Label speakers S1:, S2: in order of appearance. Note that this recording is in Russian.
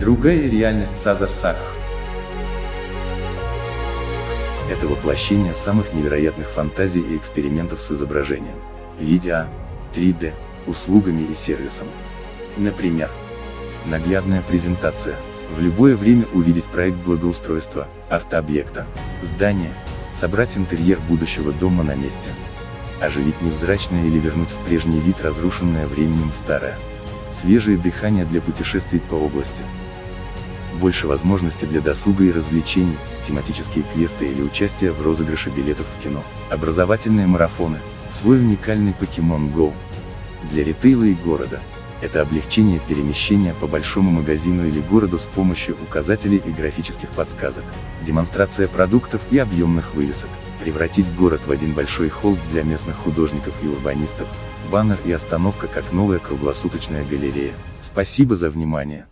S1: Другая реальность Сазар Сакх. Это воплощение самых невероятных фантазий и экспериментов с изображением, видео, 3D, услугами и сервисом. Например, наглядная презентация, в любое время увидеть проект благоустройства, арт-объекта, здания, собрать интерьер будущего дома на месте, оживить невзрачное или вернуть в прежний вид разрушенное временем старое, свежее дыхание для путешествий по области, больше возможностей для досуга и развлечений, тематические квесты или участие в розыгрыше билетов в кино, образовательные марафоны, свой уникальный Pokemon Go. Для ритейла и города, это облегчение перемещения по большому магазину или городу с помощью указателей и графических подсказок, демонстрация продуктов и объемных вывесок, превратить город в один большой холст для местных художников и урбанистов, баннер и остановка как новая круглосуточная галерея. Спасибо за внимание.